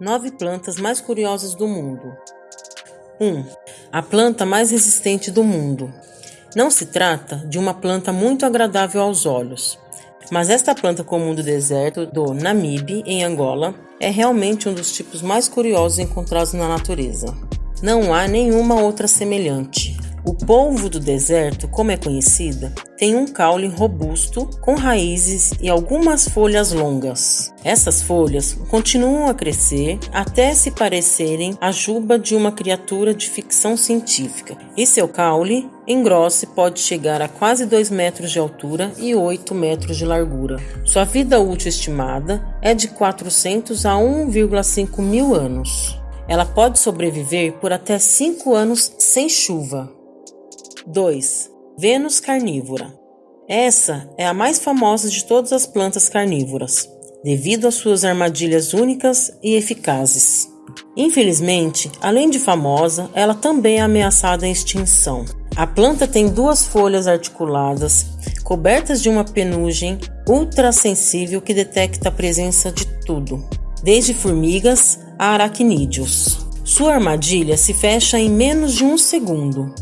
Nove plantas mais curiosas do mundo. 1. A planta mais resistente do mundo. Não se trata de uma planta muito agradável aos olhos, mas esta planta comum do deserto do Namibe, em Angola, é realmente um dos tipos mais curiosos encontrados na natureza. Não há nenhuma outra semelhante. O polvo do deserto, como é conhecida, tem um caule robusto, com raízes e algumas folhas longas. Essas folhas continuam a crescer até se parecerem a juba de uma criatura de ficção científica, e seu caule engrossa e pode chegar a quase 2 metros de altura e 8 metros de largura. Sua vida útil estimada é de 400 a 1,5 mil anos. Ela pode sobreviver por até 5 anos sem chuva. 2. Vênus carnívora. Essa é a mais famosa de todas as plantas carnívoras, devido às suas armadilhas únicas e eficazes. Infelizmente, além de famosa, ela também é ameaçada em extinção. A planta tem duas folhas articuladas, cobertas de uma penugem ultrassensível que detecta a presença de tudo, desde formigas a aracnídeos. Sua armadilha se fecha em menos de um segundo.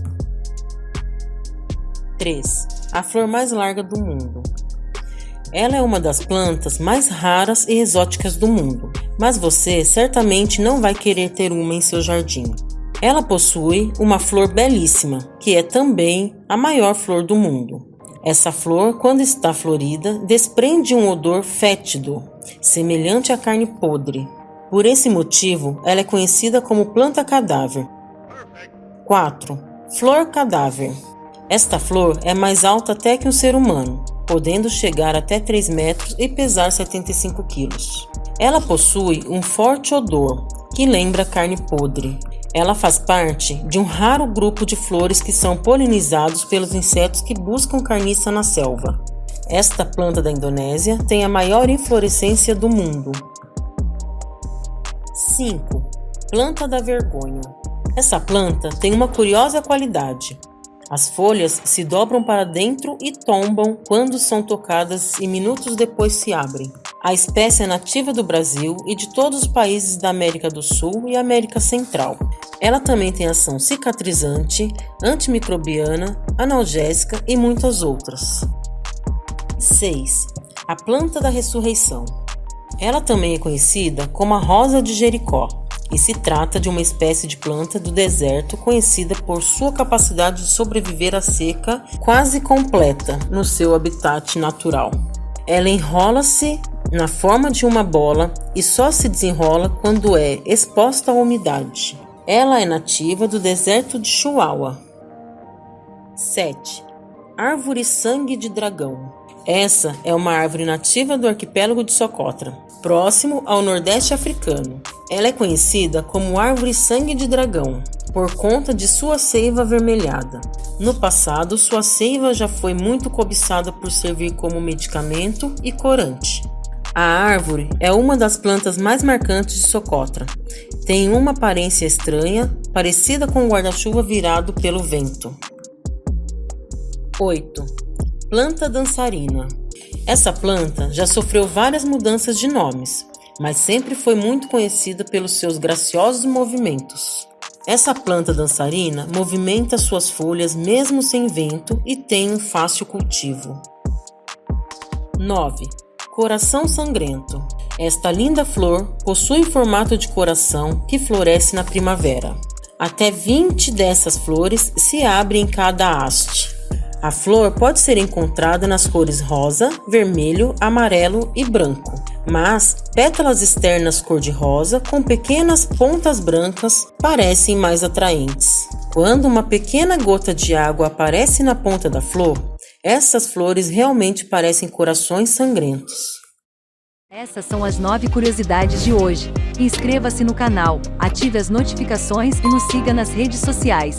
3. A flor mais larga do mundo. Ela é uma das plantas mais raras e exóticas do mundo, mas você certamente não vai querer ter uma em seu jardim. Ela possui uma flor belíssima, que é também a maior flor do mundo. Essa flor, quando está florida, desprende um odor fétido, semelhante à carne podre. Por esse motivo, ela é conhecida como planta cadáver. 4. Flor cadáver. Esta flor é mais alta até que um ser humano, podendo chegar até 3 metros e pesar 75 quilos. Ela possui um forte odor que lembra carne podre. Ela faz parte de um raro grupo de flores que são polinizados pelos insetos que buscam carniça na selva. Esta planta da Indonésia tem a maior inflorescência do mundo. 5. Planta da vergonha. Essa planta tem uma curiosa qualidade. As folhas se dobram para dentro e tombam quando são tocadas e minutos depois se abrem. A espécie é nativa do Brasil e de todos os países da América do Sul e América Central. Ela também tem ação cicatrizante, antimicrobiana, analgésica e muitas outras. 6. A planta da ressurreição. Ela também é conhecida como a rosa de Jericó e se trata de uma espécie de planta do deserto conhecida por sua capacidade de sobreviver à seca quase completa no seu habitat natural. Ela enrola-se na forma de uma bola e só se desenrola quando é exposta à umidade. Ela é nativa do deserto de Chihuahua. 7. Árvore sangue de dragão. Essa é uma árvore nativa do arquipélago de Socotra, próximo ao Nordeste africano. Ela é conhecida como árvore sangue de dragão, por conta de sua seiva avermelhada. No passado, sua seiva já foi muito cobiçada por servir como medicamento e corante. A árvore é uma das plantas mais marcantes de Socotra. Tem uma aparência estranha, parecida com um guarda-chuva virado pelo vento. 8 planta dançarina. Essa planta já sofreu várias mudanças de nomes, mas sempre foi muito conhecida pelos seus graciosos movimentos. Essa planta dançarina movimenta suas folhas mesmo sem vento e tem um fácil cultivo. 9. Coração sangrento. Esta linda flor possui formato de coração que floresce na primavera. Até 20 dessas flores se abrem em cada haste. A flor pode ser encontrada nas cores rosa, vermelho, amarelo e branco, mas pétalas externas cor-de-rosa com pequenas pontas brancas parecem mais atraentes. Quando uma pequena gota de água aparece na ponta da flor, essas flores realmente parecem corações sangrentos. Essas são as nove curiosidades de hoje. Inscreva-se no canal, ative as notificações e nos siga nas redes sociais.